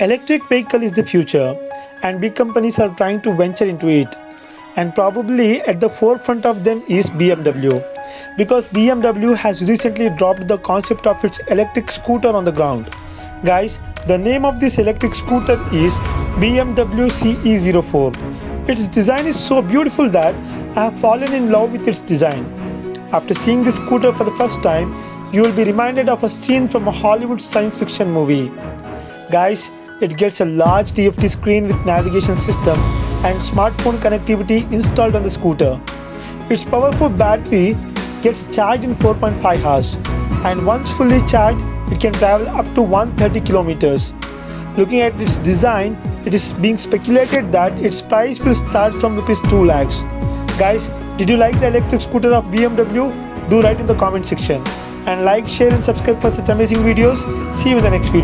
Electric vehicle is the future and big companies are trying to venture into it. And probably at the forefront of them is BMW because BMW has recently dropped the concept of its electric scooter on the ground. Guys, the name of this electric scooter is BMW CE04. Its design is so beautiful that I have fallen in love with its design. After seeing this scooter for the first time, you will be reminded of a scene from a Hollywood science fiction movie. Guys, it gets a large TFT screen with navigation system and smartphone connectivity installed on the scooter. Its powerful battery gets charged in 4.5 hours and once fully charged it can travel up to 130 kilometers. Looking at its design, it is being speculated that its price will start from rupees 2 lakhs. Guys, did you like the electric scooter of BMW? Do write in the comment section and like, share and subscribe for such amazing videos. See you in the next video.